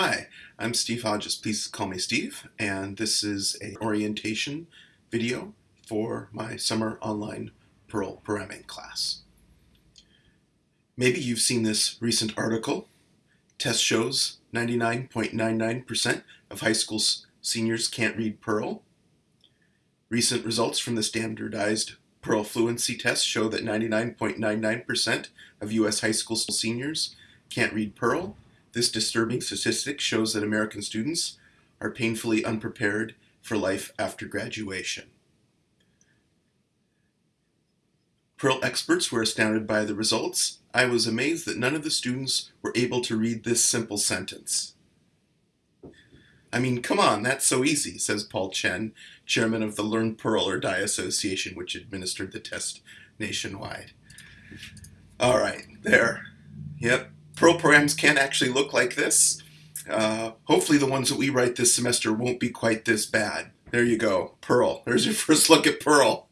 Hi, I'm Steve Hodges. Please call me Steve, and this is a orientation video for my summer online Perl programming class. Maybe you've seen this recent article. Test shows 99.99% of high school seniors can't read Perl. Recent results from the standardized Perl fluency test show that 99.99% of U.S. high school seniors can't read Perl this disturbing statistic shows that American students are painfully unprepared for life after graduation. Perl experts were astounded by the results. I was amazed that none of the students were able to read this simple sentence. I mean, come on, that's so easy, says Paul Chen, chairman of the Learn Perl or Die Association, which administered the test nationwide. All right, there. Yep, Perl programs can actually look like this. Uh, hopefully the ones that we write this semester won't be quite this bad. There you go, Perl. There's your first look at Perl.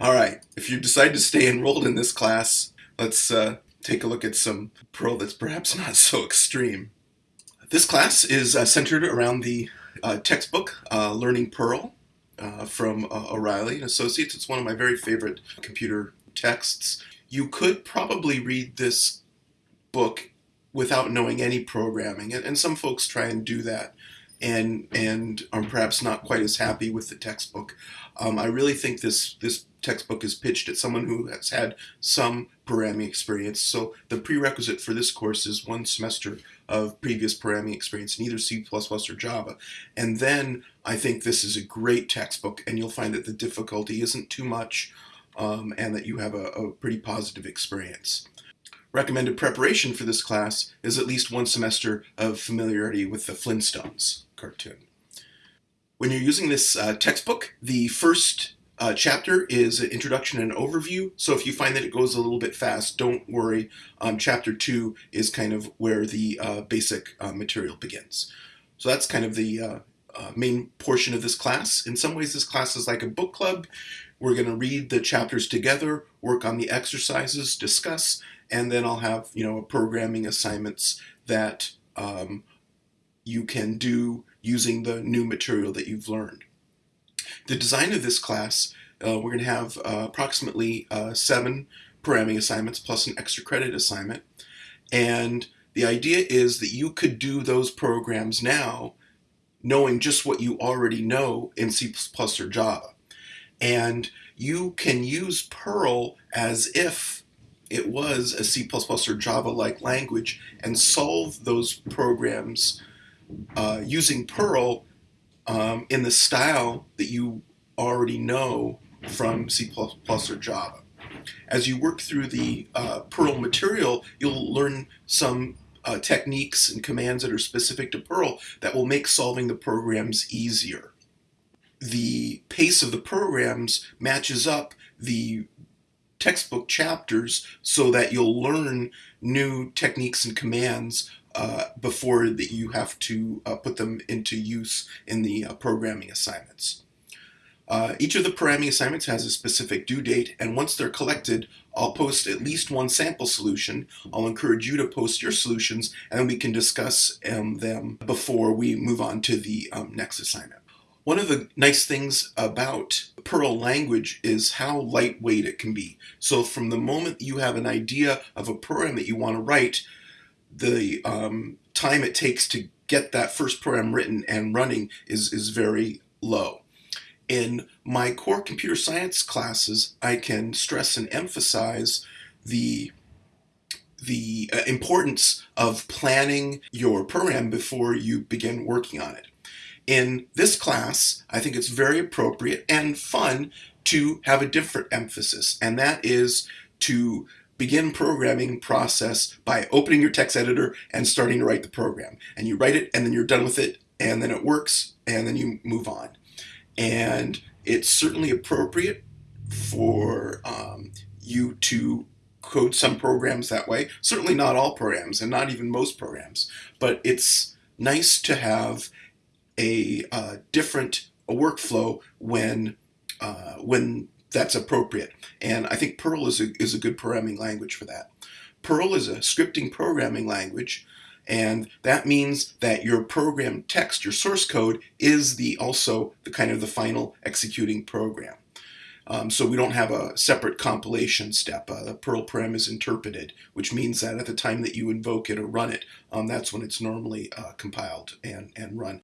All right, if you decide to stay enrolled in this class, let's uh, take a look at some Perl that's perhaps not so extreme. This class is uh, centered around the uh, textbook uh, Learning Perl uh, from O'Reilly and Associates. It's one of my very favorite computer texts. You could probably read this book without knowing any programming. And, and some folks try and do that and and are perhaps not quite as happy with the textbook. Um, I really think this this textbook is pitched at someone who has had some programming experience. So the prerequisite for this course is one semester of previous programming experience in either C++ or Java. And then I think this is a great textbook and you'll find that the difficulty isn't too much um, and that you have a, a pretty positive experience. Recommended preparation for this class is at least one semester of familiarity with the Flintstones cartoon. When you're using this uh, textbook, the first uh, chapter is an introduction and overview. So if you find that it goes a little bit fast, don't worry. Um, chapter two is kind of where the uh, basic uh, material begins. So that's kind of the uh, uh, main portion of this class. In some ways, this class is like a book club. We're going to read the chapters together, work on the exercises, discuss, and then I'll have you know programming assignments that um, you can do using the new material that you've learned. The design of this class, uh, we're going to have uh, approximately uh, seven programming assignments plus an extra credit assignment. And the idea is that you could do those programs now knowing just what you already know in C++ or Java. And you can use Perl as if it was a C++ or Java-like language and solve those programs uh, using Perl um, in the style that you already know from C++ or Java. As you work through the uh, Perl material, you'll learn some uh, techniques and commands that are specific to Perl that will make solving the programs easier. The pace of the programs matches up the textbook chapters so that you'll learn new techniques and commands uh, before that you have to uh, put them into use in the uh, programming assignments. Uh, each of the programming assignments has a specific due date, and once they're collected, I'll post at least one sample solution. I'll encourage you to post your solutions, and we can discuss um, them before we move on to the um, next assignment. One of the nice things about Perl language is how lightweight it can be. So from the moment you have an idea of a program that you want to write, the um, time it takes to get that first program written and running is, is very low. In my core computer science classes, I can stress and emphasize the the uh, importance of planning your program before you begin working on it. In this class, I think it's very appropriate and fun to have a different emphasis, and that is to begin programming process by opening your text editor and starting to write the program. And you write it, and then you're done with it, and then it works, and then you move on. And it's certainly appropriate for um, you to code some programs that way. Certainly not all programs, and not even most programs, but it's nice to have a uh, different a workflow when uh, when that's appropriate. And I think Perl is a, is a good programming language for that. Perl is a scripting programming language And that means that your program text, your source code, is the also the kind of the final executing program. Um, so we don't have a separate compilation step. Uh, the Perl param is interpreted, which means that at the time that you invoke it or run it, um, that's when it's normally uh, compiled and, and run.